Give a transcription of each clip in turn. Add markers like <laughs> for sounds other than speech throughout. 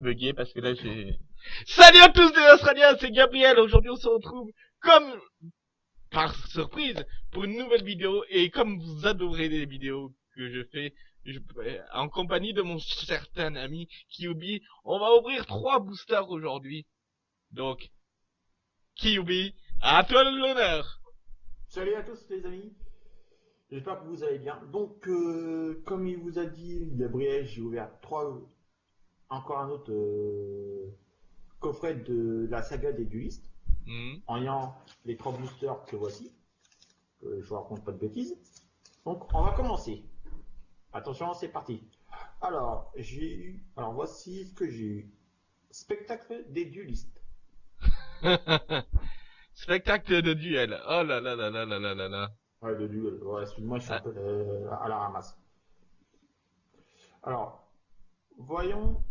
bugué parce que là j'ai... Salut à tous les Australiens, c'est Gabriel. Aujourd'hui on se retrouve comme par surprise pour une nouvelle vidéo et comme vous adorez les vidéos que je fais je, en compagnie de mon certain ami Kyubi, on va ouvrir trois boosters aujourd'hui. Donc, Kyubi, à toi l'honneur. Salut à tous les amis. J'espère que vous allez bien. Donc, euh, comme il vous a dit, Gabriel, j'ai ouvert trois, encore un autre euh, coffret de la saga des duelistes, Hmm. en ayant les trois boosters que voici. Je vous raconte pas de bêtises. Donc, on va commencer. Attention, c'est parti. Alors, j'ai eu, alors voici ce que j'ai eu. Spectacle des duelistes. <laughs> Spectacle de duel. Oh là là là là là là là là. Ouais, le duel. Ouais, excuse-moi, je suis un peu euh, à la ramasse. Alors, voyons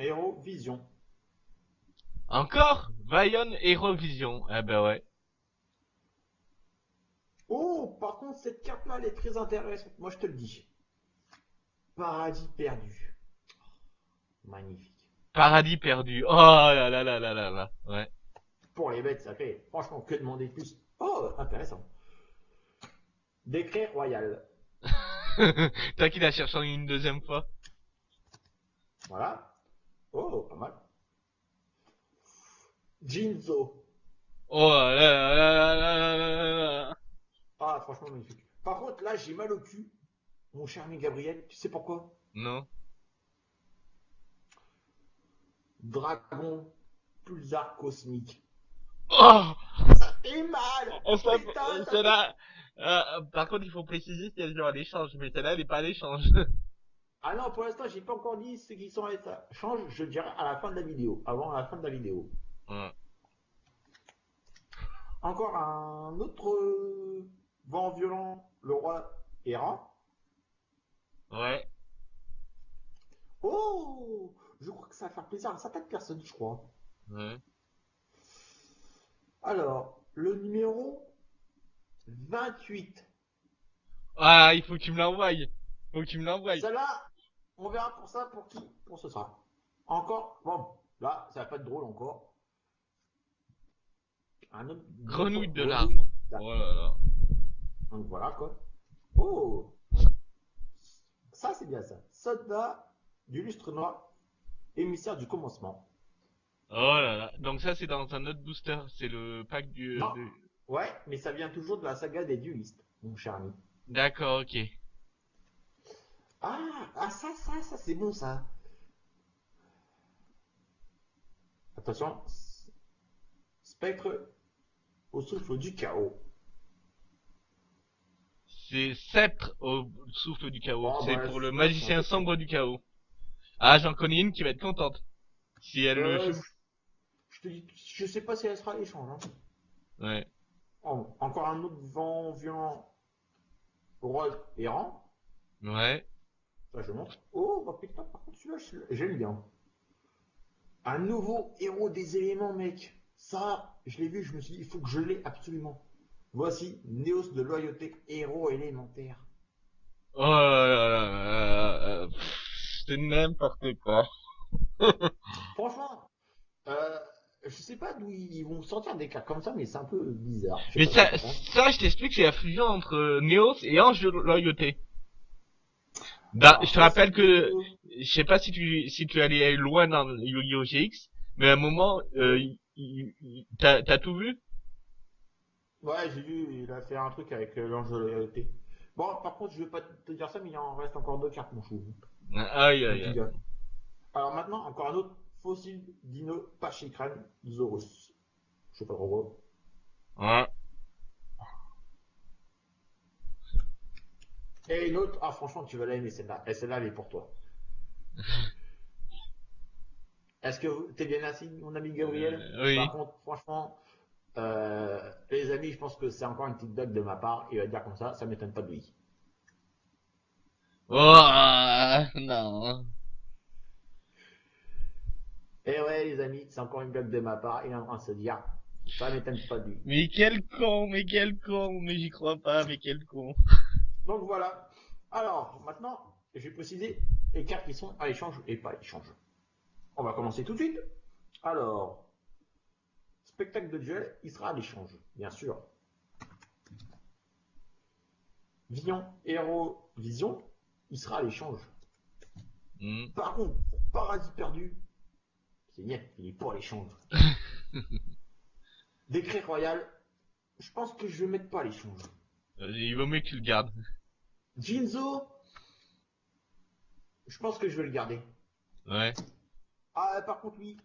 Hero Vision. Encore? Vion Eurovision. Eh ben ouais. Oh, par contre, cette carte-là, elle est très intéressante. Moi, je te le dis. Paradis perdu. Magnifique. Paradis perdu. Oh là là là là là là. Ouais. Pour les bêtes, ça fait franchement que demander de plus. Oh, intéressant. Décret royal. T'as qu'il a cherché une deuxième fois. Voilà. Oh, pas mal. Jinzo. Oh là là là là là là là. Ah, franchement, magnifique. Par contre, là, j'ai mal au cul. Mon cher ami Gabriel, tu sais pourquoi? Non. Dragon Pulsar Cosmique. Oh Ça fait mal Putain, ça fait- celle-là, euh, par contre, il faut préciser qu'elle est genre à l'échange, mais celle-là, elle est pas à l'échange. Ah non, pour l'instant, j'ai pas encore dit ceux qui sont à l'état. Change, je le dirai à la fin de la vidéo. Avant la fin de la vidéo. Encore un autre euh, vent violent, le roi errant. Ouais. Oh Je crois que ça va faire plaisir à certaines personnes, je crois. Ouais. Alors, le numéro 28. Ah, il faut que tu me l'envoies. Faut que tu me l'envoies. Celle-là, on verra pour ça, pour qui? Pour ce sera. Encore, bon, là, ça va pas être drôle encore. Un autre. Grenouille de l'arbre. Oh là là. Donc voilà quoi. Oh Ça c'est bien ça. Soldat du lustre noir, émissaire du commencement. Oh là là. Donc ça, c'est dans un autre booster. C'est le pack du... Non. Ouais, mais ça vient toujours de la saga des duelistes, mon cher ami. D'accord, ok. Ah, ah ça, ça, ça c'est bon ça. Attention. Spectre au souffle du chaos. C'est sceptre au souffle du chaos. Oh, c'est bah, pour le magicien sombre du chaos. Ah, j'en connais une qui va être contente. Si elle Euh, le... je, je te dis, je sais pas si elle sera à l'échange. Hein. Ouais. Oh, encore un autre vent violent. Roi errant. Ouais. Je montre. Oh, bah putain, par contre, celui-là, j'aime bien. Un nouveau héros des éléments, mec. Ça, je l'ai vu, je me suis dit, il faut que je l'ai absolument. Voici Néos de loyauté, héros élémentaire. Oh là là là là C'est n'importe quoi. <laughs> Franchement, euh, je sais pas d'où ils vont sortir des cartes comme ça, mais c'est un peu bizarre. Mais ça, ça, je t'explique, c'est la fusion entre Neos et Ange de Loyauté. Bah, je te rappelle que, je sais pas si tu, si tu allais loin dans Yu-Gi-Oh! GX, mais à un moment, euh, t'as, t'as tout vu? Ouais, j'ai vu, il a fait un truc avec euh, l'ange de loyauté. Bon, par contre, je vais pas te dire ça, mais il en reste encore deux cartes, mon chou. Aïe, aïe, aïe. Alors maintenant, encore un autre fossile dino Pachykran Zorus. Je sais pas trop quoi. Ouais. Et une autre, ah franchement, tu vas l'aimer celle-là. Et celle-là, elle est pour toi. <laughs> Est-ce que vous- t'es bien assis, mon ami Gabriel Euh, oui. Par contre, franchement, euh, les amis, je pense que c'est encore une petite blague de ma part. Il va dire comme ça, ça m'étonne pas de lui. Oh, euh, non. Et Eh ouais, les amis, c'est encore une blague de ma part. Il est en train de se dire, ça m'étonne pas de lui. Mais quel con, mais quel con, mais j'y crois pas, mais quel con. Donc voilà. Alors, maintenant, je vais préciser les cartes qui sont à l'échange et pas à l'échange. On va commencer tout de suite. Alors, spectacle de duel, il sera à l'échange, bien sûr. Vision, Héros, Vision, il sera à l'échange. Hmm. Par contre, Paradis perdu, c'est net, il est pas à l'échange. <laughs> Décret royal, je pense que je vais mettre pas à l'échange. Euh, Il vaut mieux que tu le gardes. Jinzo, je pense que je vais le garder. Ouais. Ah, par contre, lui,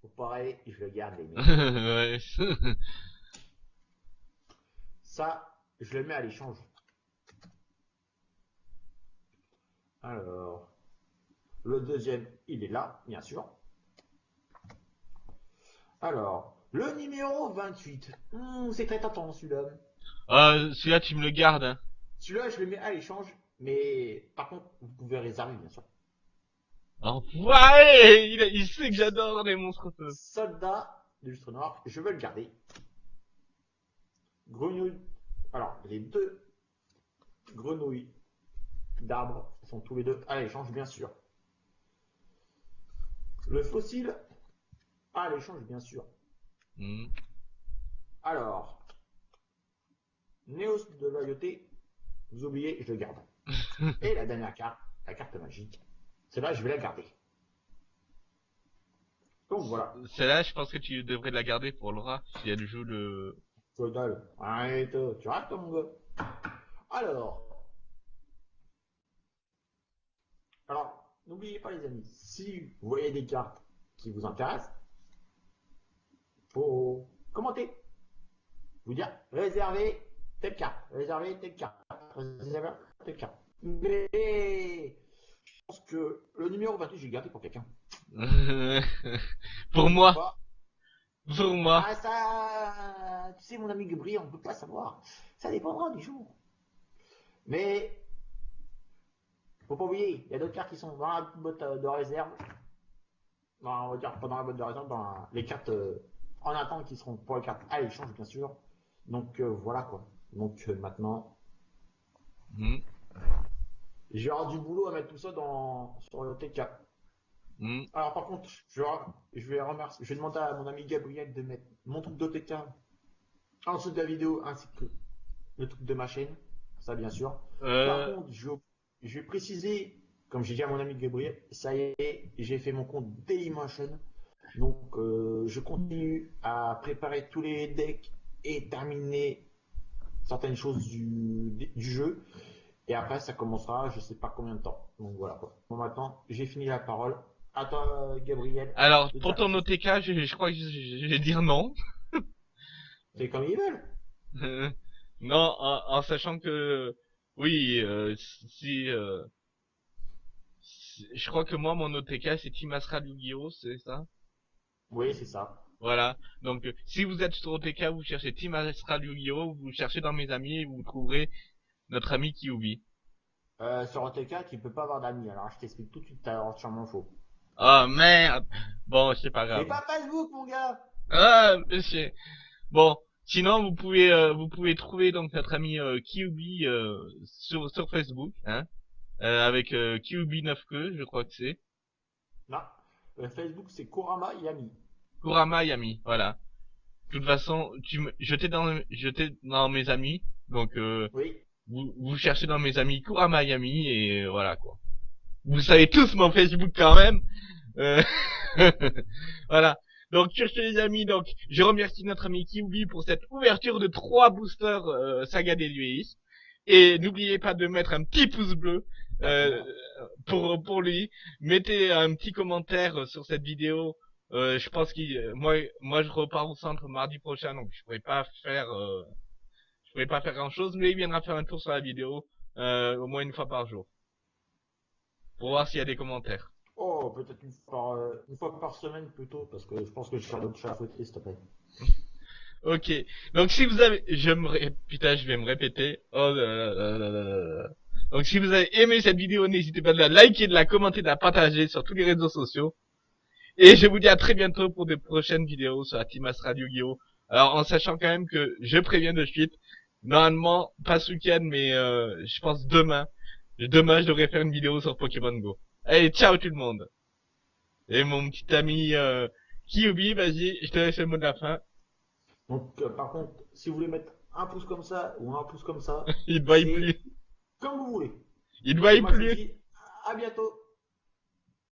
faut pareil, je le garde, les mecs. <laughs> ouais. <laughs> Ça, je le mets à l'échange. Alors, le deuxième, il est là, bien sûr. Alors, le numéro 28. Hmm, c'est très tentant celui-là. Euh, celui-là, tu me le gardes. Celui-là, je le mets à l'échange, mais par contre, vous pouvez réserver, bien sûr. Enfoiré il, a- il sait que j'adore les monstres feu. Soldat de lustre noir, je veux le garder. Grenouille. Alors, les deux grenouilles d'arbres sont tous les deux à l'échange, bien sûr. Le fossile à l'échange, bien sûr. Hmm. Alors, Néos de loyauté, vous oubliez, je le garde. <laughs> Et la dernière carte, la carte magique, celle-là, je vais la garder. Donc voilà. Celle-là, je pense que tu devrais la garder pour Laura, si elle joue le... Total. Arrête, tu rates mon gars. Alors. Alors, n'oubliez pas les amis, si vous voyez des cartes qui vous intéressent, faut commenter. Vous dire, réservez telle carte, réservez telle carte, carte. Mais, je pense que le numéro 28, j'ai gardé pour quelqu'un. <laughs> pour moi, pour moi. Ah ça, tu sais mon ami Gabriel, on peut pas savoir. Ça dépendra du jour. Mais faut pas oublier, il y a d'autres cartes qui sont dans la boîte de réserve. Non, on va dire pas dans la boîte de réserve, dans la- les cartes euh, en attente qui seront pour les cartes à l'échange bien sûr. Donc euh, voilà quoi. Donc euh, maintenant, Hmm. j'ai du boulot à mettre tout ça dans sur le TK. Hmm. Alors par contre, je vais, je vais remercier, je vais demander à mon ami Gabriel de mettre mon truc d'OTK en dessous de la vidéo ainsi que le truc de ma chaîne, ça bien sûr. Par Euh, contre, je, je vais préciser, comme j'ai dit à mon ami Gabriel, ça y est, j'ai fait mon compte Dailymotion. Donc euh, je continue à préparer tous les decks et terminer certaines choses du, du jeu. Et après, ça commencera, je sais pas combien de temps. Donc voilà quoi. Bon, maintenant, j'ai fini la parole. À toi, Gabriel. alors, pour ton OTK, je, je crois que je, je- je vais dire non. C'est comme ils veulent. Euh, non, en, en sachant que, oui, euh, si, euh, si- je crois que moi, mon OTK, c'est Team Astral Yu-Gi-Oh, c'est ça? Oui, c'est ça. Voilà. Donc, euh, si vous êtes sur OTK, vous cherchez Team Astral Yu-Gi-Oh, vous cherchez dans mes amis et vous trouverez notre ami Kyubi. Euh, sur OTK, tu peux pas avoir d'amis. Alors, je t'explique tout de suite, t'as entièrement faux. Oh merde Bon, c'est pas grave. C'est pas Facebook, mon gars Ah, monsieur. Bon, sinon vous pouvez euh, vous pouvez trouver donc notre ami euh, Kyubi euh, sur sur Facebook, hein, euh, avec euh, Kyubi 9 que je crois que c'est Non. Euh, Facebook, c'est Kurama Yami. Kurama Yami, voilà. De toute façon, tu me j'étais dans j'étais dans mes amis, donc euh, Oui. vous vous cherchez dans mes amis Kurama Yami et euh, voilà quoi. Vous savez tous mon Facebook quand même. Euh, <laughs> voilà. Donc ce, les amis, donc je remercie notre ami Kyubi pour cette ouverture de trois boosters euh, Saga des Luis. Et n'oubliez pas de mettre un petit pouce bleu euh, pour pour lui. Mettez un petit commentaire sur cette vidéo. Euh, je pense qu'il moi moi je repars au centre mardi prochain donc je pourrais pas faire euh, je pourrais pas faire grand chose mais il viendra faire un tour sur la vidéo euh, au moins une fois par jour pour voir s'il y a des commentaires. Oh, peut-être une, fois par, euh, une fois par semaine plutôt, parce que je pense que je vais faire d'autres choses à fouetter, s'il te plaît. <laughs> Ok. Donc si vous avez, je me, ré- putain, je vais me répéter. Oh là là là là là là là. Donc si vous avez aimé cette vidéo, n'hésitez pas de la liker, de la commenter, de la partager sur tous les réseaux sociaux. Et je vous dis à très bientôt pour de prochaines vidéos sur la Astral Yu-Gi-Oh! Alors en sachant quand même que je préviens de suite, normalement pas ce week-end, mais euh, je pense demain. Demain, je devrais faire une vidéo sur Pokémon Go. Allez, ciao tout le monde. Et mon petit ami euh, Kyubi, vas-y, je te laisse le mot de la fin. Donc, euh, par contre, si vous voulez mettre un pouce comme ça ou un pouce comme ça, <laughs> Il ne C'est- plus. comme vous voulez. Il ne vous plus. à bientôt.